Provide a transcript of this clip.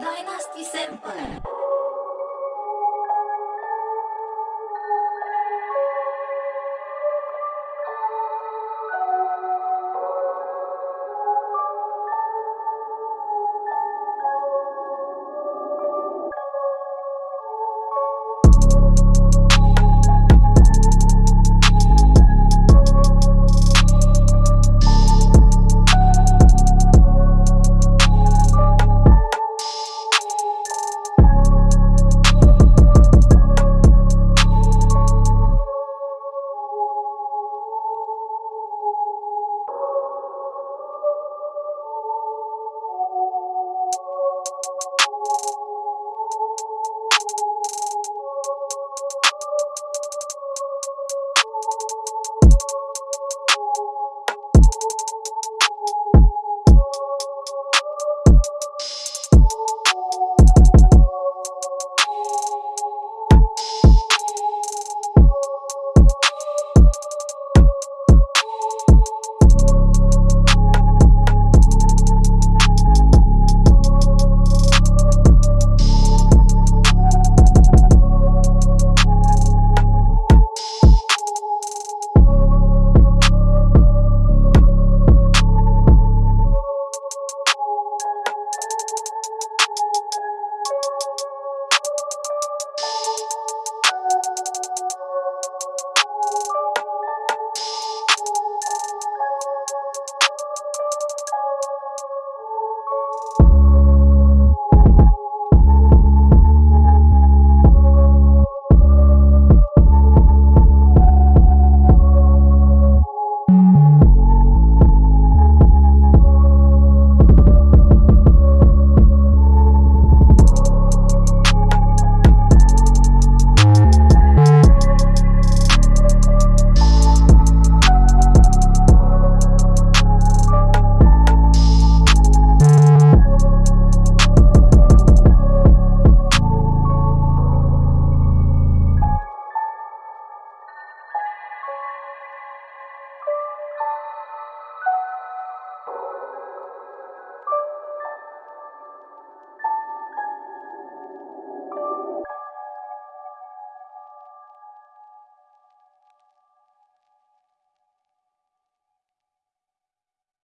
ダイナスティ先輩